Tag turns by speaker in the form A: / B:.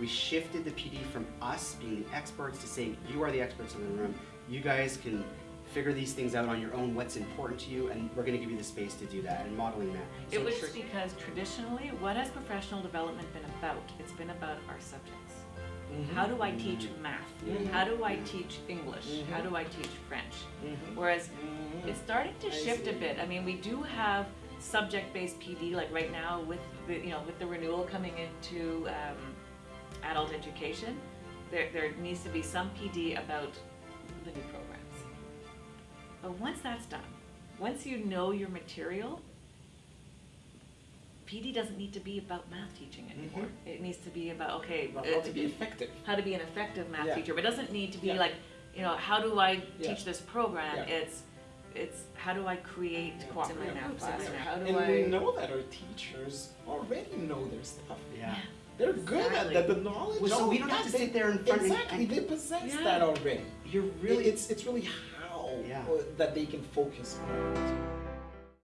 A: We shifted the PD from us being the experts to saying, you are the experts in the room. You guys can figure these things out on your own, what's important to you, and we're gonna give you the space to do that and modeling that.
B: It was
A: Trish-
B: because traditionally, what has professional development been about? It's been about our subjects. How do I teach math?
C: Mhm.
B: How do I teach English? How
C: Mhm.
B: do I teach French?
C: Mhm.
B: Whereas it's starting to
C: I
B: shift a bit. I mean, we do have subject-based PD, like right now with the, you know, with the renewal coming into um, adult education, there, there needs to be some PD about the new programs. But once that's done, once you know your material, PD doesn't need to be about math teaching anymore. It needs to be about, okay,
C: About
B: uh,
C: how to be effective.
B: how to be an effective math
C: Yeah.
B: teacher, but it doesn't need to be
C: Yeah.
B: like, you know, how do I
C: Yeah.
B: teach this program?
C: Yeah.
B: It's, it's how do I create
C: Yeah.
B: groups in
C: Yeah.
B: math
C: Groups
B: class, or how do
C: and
B: I?
C: we know that our teachers already know their stuff.
A: Yeah.
C: They're good
B: Exactly.
C: at that. The knowledge.
A: Well, so we don't have to
C: they-
A: sit there in front and-
C: Exactly, they possess
B: Yeah.
C: that already.
A: You're really
C: It's it's really how
A: Yeah.
C: that they can focus on. it.